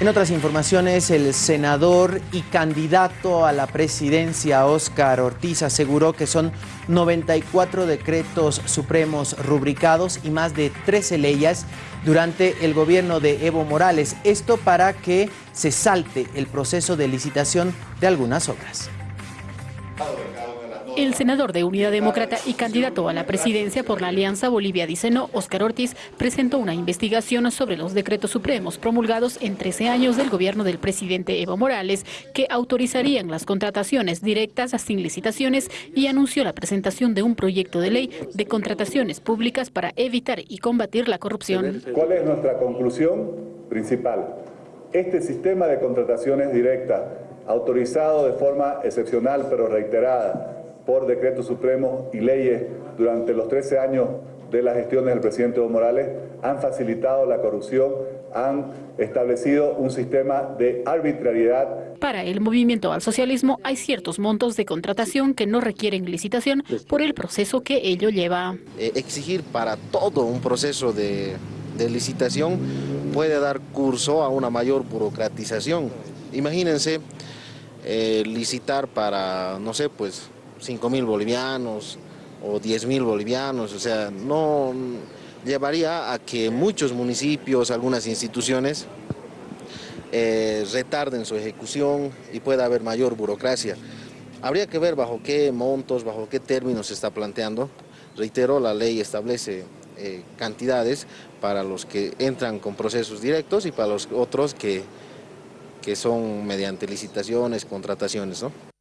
En otras informaciones, el senador y candidato a la presidencia Óscar Ortiz aseguró que son 94 decretos supremos rubricados y más de 13 leyes durante el gobierno de Evo Morales. Esto para que se salte el proceso de licitación de algunas obras. El senador de Unidad Demócrata y candidato a la presidencia por la Alianza Bolivia-Diceno, Óscar Ortiz, presentó una investigación sobre los decretos supremos promulgados en 13 años del gobierno del presidente Evo Morales, que autorizarían las contrataciones directas sin licitaciones y anunció la presentación de un proyecto de ley de contrataciones públicas para evitar y combatir la corrupción. ¿Cuál es nuestra conclusión principal? Este sistema de contrataciones directas, autorizado de forma excepcional pero reiterada, por decretos supremos y leyes durante los 13 años de las gestiones del presidente Evo Morales han facilitado la corrupción, han establecido un sistema de arbitrariedad. Para el movimiento al socialismo hay ciertos montos de contratación que no requieren licitación por el proceso que ello lleva. Eh, exigir para todo un proceso de, de licitación puede dar curso a una mayor burocratización. Imagínense eh, licitar para, no sé, pues 5 mil bolivianos o 10 mil bolivianos, o sea, no llevaría a que muchos municipios, algunas instituciones, eh, retarden su ejecución y pueda haber mayor burocracia. Habría que ver bajo qué montos, bajo qué términos se está planteando. Reitero, la ley establece eh, cantidades para los que entran con procesos directos y para los otros que, que son mediante licitaciones, contrataciones. ¿no?